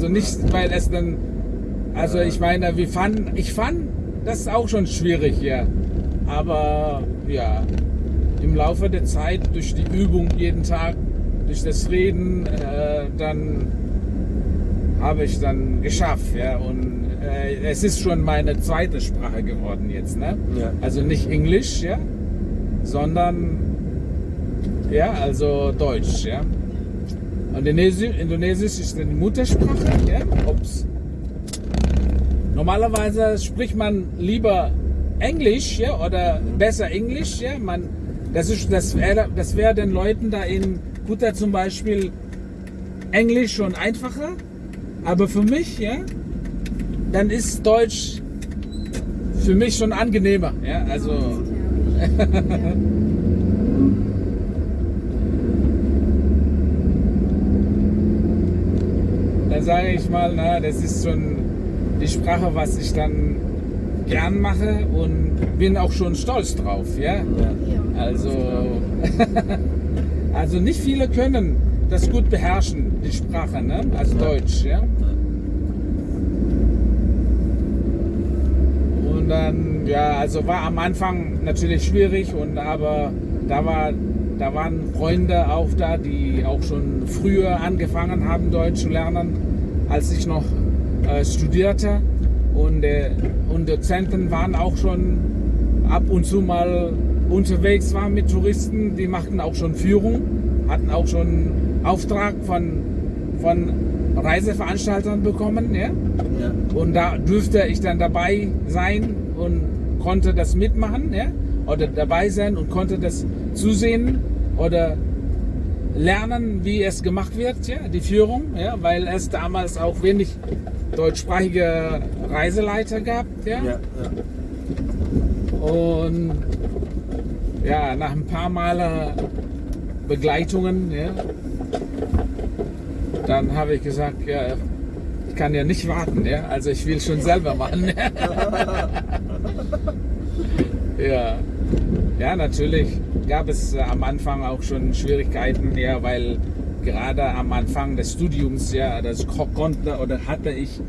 Also nicht, weil es dann, also ich meine, wir fanden, ich fand das ist auch schon schwierig hier. Aber ja, im Laufe der Zeit, durch die Übung jeden Tag, durch das Reden, äh, dann habe ich dann geschafft. Ja, und äh, es ist schon meine zweite Sprache geworden jetzt. Ne? Ja. Also nicht Englisch, ja, sondern ja, also Deutsch. Ja. Indonesisch, Indonesisch ist die Muttersprache. Ja? Ups. Normalerweise spricht man lieber Englisch ja, oder besser Englisch. Ja? Man, das ist, das wäre das wär den Leuten da in Kuta zum Beispiel Englisch schon einfacher. Aber für mich, ja, dann ist Deutsch für mich schon angenehmer. Ja? Also, sage ich mal, na, das ist schon die Sprache, was ich dann gern mache und bin auch schon stolz drauf. Ja? Ja. Also, also nicht viele können das gut beherrschen, die Sprache, ne? also Deutsch. Ja? Und dann, ja, also war am Anfang natürlich schwierig, und aber da, war, da waren Freunde auch da, die auch schon früher angefangen haben, Deutsch zu lernen, als ich noch äh, studierte. Und, äh, und Dozenten waren auch schon ab und zu mal unterwegs waren mit Touristen, die machten auch schon Führung, hatten auch schon Auftrag von, von Reiseveranstaltern bekommen. Ja? Ja. Und da dürfte ich dann dabei sein und konnte das mitmachen, ja? oder dabei sein und konnte das zusehen oder lernen, wie es gemacht wird, ja? die Führung, ja? weil es damals auch wenig deutschsprachige Reiseleiter gab. Ja? Ja. Ja. Und ja, nach ein paar Male Begleitungen, ja, dann habe ich gesagt, ja, ich kann ja nicht warten, ja, also ich will schon selber machen. ja. ja, natürlich gab es äh, am Anfang auch schon Schwierigkeiten, ja, weil gerade am Anfang des Studiums, ja, das ko- konnte oder hatte ich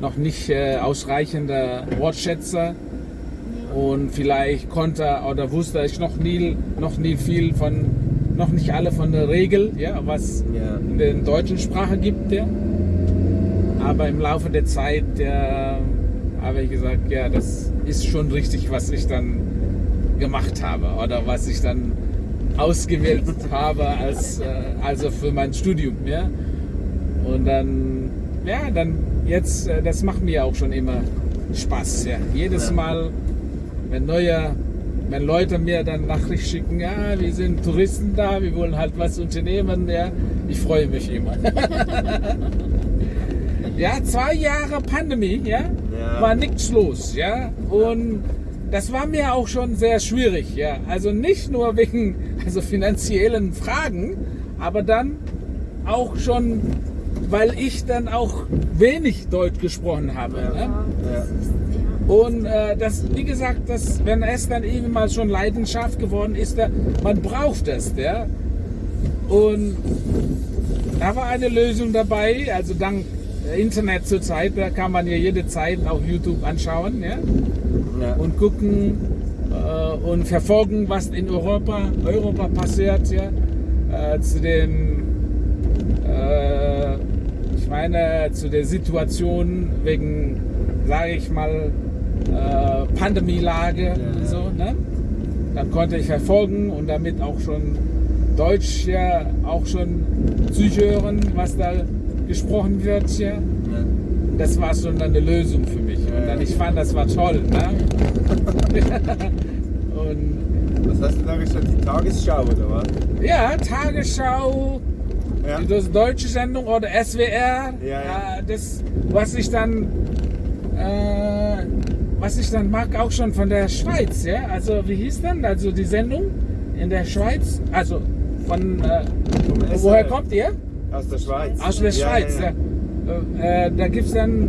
noch nicht äh, ausreichende Wortschätze und vielleicht konnte oder wusste ich noch nie, noch nie viel von, noch nicht alle von der Regel, ja, was Ja. in der deutschen Sprache gibt, ja. Aber im Laufe der Zeit ja, habe ich gesagt, ja, das ist schon richtig, was ich dann gemacht habe oder was ich dann ausgewählt habe als, äh, also für mein Studium, ja. Und dann, ja, dann jetzt, äh, das macht mir auch schon immer Spaß, ja. Jedes Ja. Mal, wenn neue, wenn Leute mir dann Nachricht schicken, ja, wir sind Touristen da, wir wollen halt was unternehmen, ja, ich freue mich immer. ja, zwei Jahre Pandemie, ja, Ja. war nichts los, ja, und das war mir auch schon sehr schwierig, ja, also nicht nur wegen also finanziellen Fragen, aber dann auch schon, weil ich dann auch wenig Deutsch gesprochen habe. Ja. Ne? Ja. Und äh, das, wie gesagt, das, wenn es dann eben mal schon Leidenschaft geworden ist, da, man braucht es, ja. Und da war eine Lösung dabei, also dank Internet zur Zeit, da kann man ja jede Zeit auf YouTube anschauen, ja, Ja. und gucken äh, und verfolgen, was in Europa, Europa passiert, ja, äh, zu den, äh, ich meine, zu der Situation wegen, sage ich mal, äh, Pandemielage Ja. und so, ne? Dann konnte ich verfolgen und damit auch schon Deutsch ja auch schon zuhören, was da gesprochen wird, ja. Ja. Das war schon dann eine Lösung für mich. Und dann, ich fand, das war toll. Ne? und Was hast du da geschaut? Die Tagesschau oder was? ja, Tagesschau, Ja. das deutsche Sendung oder SWR, Ja, ja. äh, das, was ich dann, äh, was ich dann mag, auch schon von der Schweiz, ja. Also wie hieß denn also die Sendung in der Schweiz? Also von äh, woher kommt ihr? Aus der Schweiz. Aus der Schweiz. Ja, Äh, äh, da gibt es dann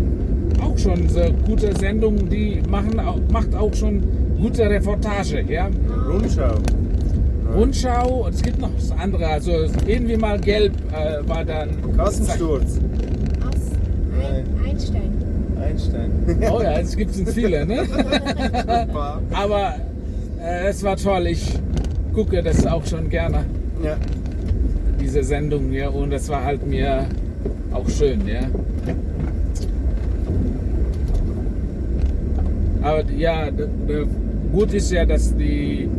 auch schon so gute Sendungen, die machen, auch- macht auch schon gute Reportage. Ja? Rundschau. Rundschau, und es gibt noch das andere, also irgendwie mal gelb äh, war dann. Kassensturz. Einstein. Oh ja, es gibt viele, ne? Ein. Aber äh, es war toll. Ich gucke das auch schon gerne, Ja. diese Sendung, ja. Und das war halt mir auch schön, ja. Aber ja, gut ist ja, dass die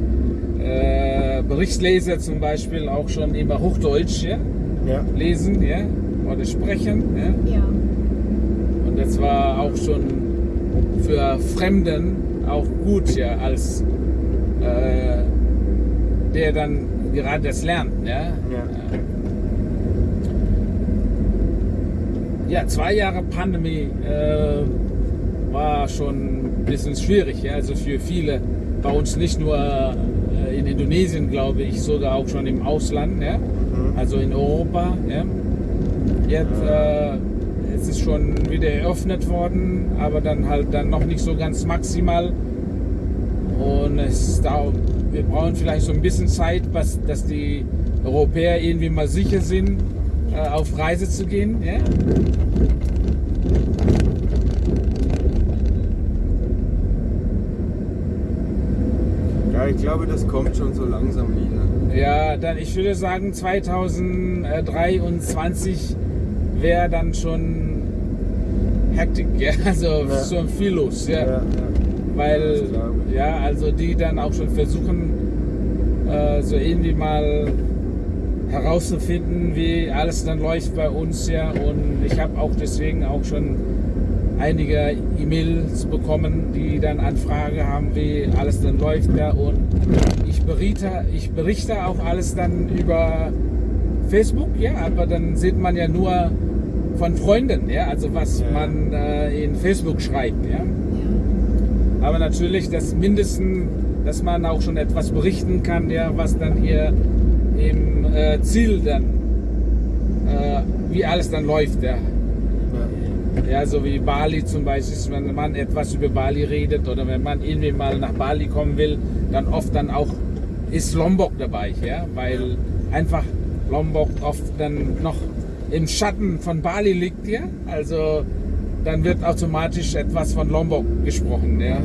äh, Berichtsleser zum Beispiel auch schon immer Hochdeutsch ja, Ja. lesen ja, oder sprechen. Ja. Ja. Und das war auch schon für Fremden auch gut, ja, als äh, der dann gerade das lernt. Ja. Ja. Ja, zwei Jahre Pandemie äh, war schon bisschen schwierig, ja, also für viele. Bei uns nicht nur äh, in Indonesien, glaube ich, sogar auch schon im Ausland, ja, Mhm. also in Europa. Ja. Jetzt, äh, es ist schon wieder eröffnet worden, aber dann halt dann noch nicht so ganz maximal. Und es dauert, wir brauchen vielleicht so ein bisschen Zeit, was, dass die Europäer irgendwie mal sicher sind, äh, auf Reise zu gehen. Ja? Ich glaube, das kommt schon so langsam wieder. Ja, dann ich würde sagen 2023 wäre dann schon Hektik, ja, also Ja. schon viel los, ja. Ja. Weil, ja, also die dann auch schon versuchen, äh, so irgendwie mal herauszufinden, wie alles dann läuft bei uns, ja. Und ich habe auch deswegen auch schon einige E-Mails bekommen, die dann Anfrage haben, wie alles dann läuft, ja. Und ich berichte, ich berichte auch alles dann über Facebook, ja, aber dann sieht man ja nur von Freunden, ja, also was man äh, in Facebook schreibt, ja. Ja. Aber natürlich das Mindesten, dass man auch schon etwas berichten kann, ja, was dann hier im äh, Ziel dann, äh, wie alles dann läuft, ja. Ja. So wie Bali zum Beispiel, wenn man etwas über Bali redet oder wenn man irgendwie mal nach Bali kommen will, dann oft dann auch ist Lombok dabei, ja, weil einfach Lombok oft dann noch im Schatten von Bali liegt, ja, also dann wird automatisch etwas von Lombok gesprochen. Ja.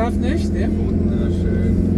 Landschaft, nicht? Ja? Wunderschön.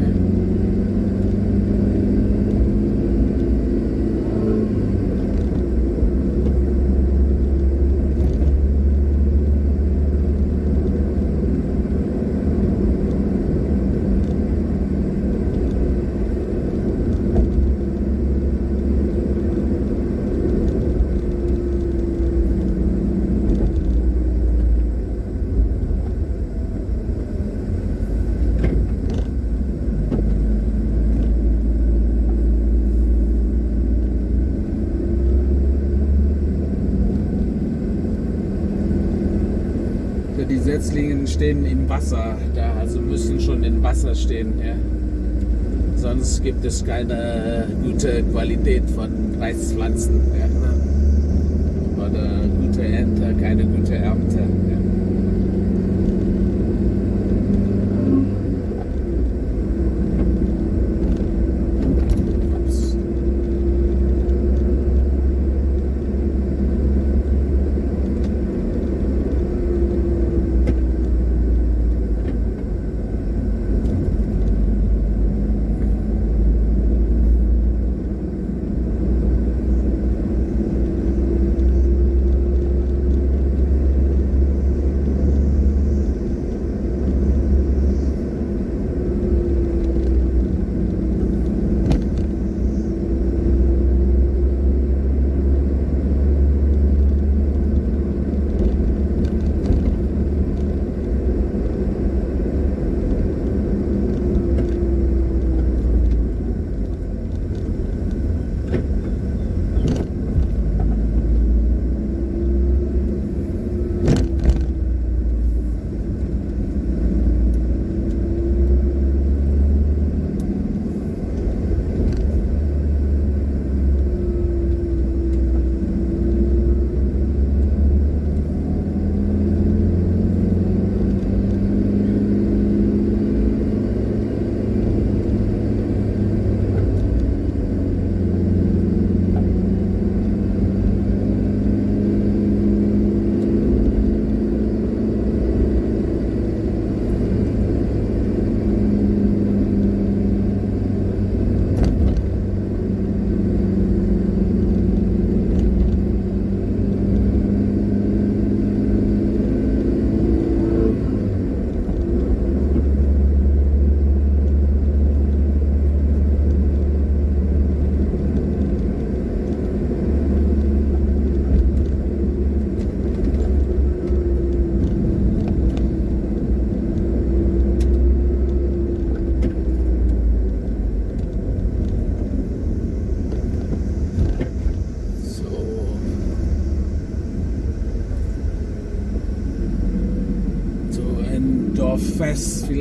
So, Die Setzlingen stehen im Wasser, da also müssen schon im Wasser stehen. Ja. Sonst gibt es keine gute Qualität von Reispflanzen. Ja. Oder gute Ernte, keine gute Ernte.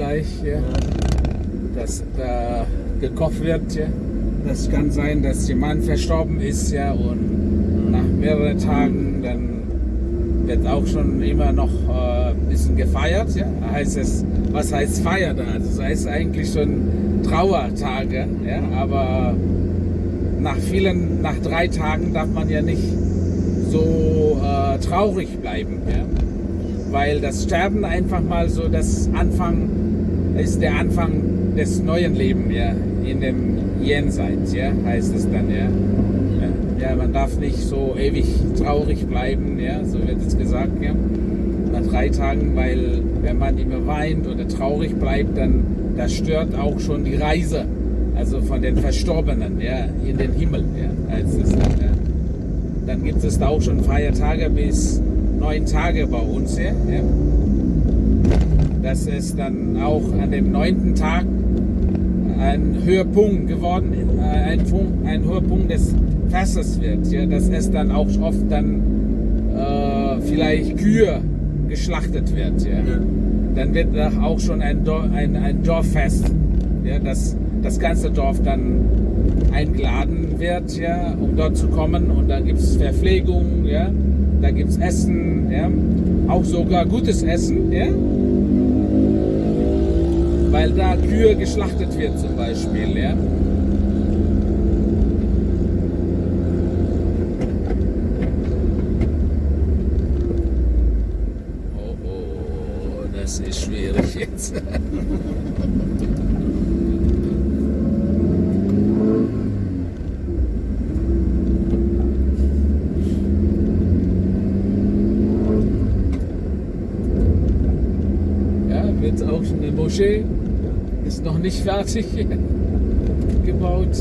Vielleicht, ja. dass da gekocht wird. Ja. Das kann sein, dass jemand verstorben ist ja, und nach mehreren Tagen dann wird auch schon immer noch äh, ein bisschen gefeiert. Ja. Heißt es, was heißt Feier da? Das heißt eigentlich schon Trauertage, ja, aber nach vielen, nach drei Tagen darf man ja nicht so äh, traurig bleiben, ja? weil das Sterben einfach mal so das Anfang ist der Anfang des neuen Lebens, ja, in dem Jenseits, ja, heißt es dann, ja. Ja, man darf nicht so ewig traurig bleiben, ja, so wird es gesagt, ja. Nach drei Tagen, weil wenn man immer weint oder traurig bleibt, dann das stört auch schon die Reise also von den Verstorbenen ja, in den Himmel. Ja, als es dann, ja. dann gibt es da auch schon Feiertage bis neun Tage bei uns. Ja, ja. Das ist dann auch an dem neunten Tag ein Höhepunkt geworden, äh, ein, ein Höhepunkt des Festes wird. Ja, dass es dann auch oft dann äh, vielleicht Kühe geschlachtet wird. Ja. Ja. Dann wird auch schon ein, Dor ein, ein Dorffest. Ja, das das ganze Dorf dann eingeladen wird, ja, um dort zu kommen. Und da gibt es Verpflegung, ja, da gibt es Essen, ja, auch sogar gutes Essen, ja, weil da Kühe geschlachtet wird zum Beispiel, ja. Oh, oh, das ist schwierig jetzt. Wird auch eine Moschee. Noch nicht fertig gebaut.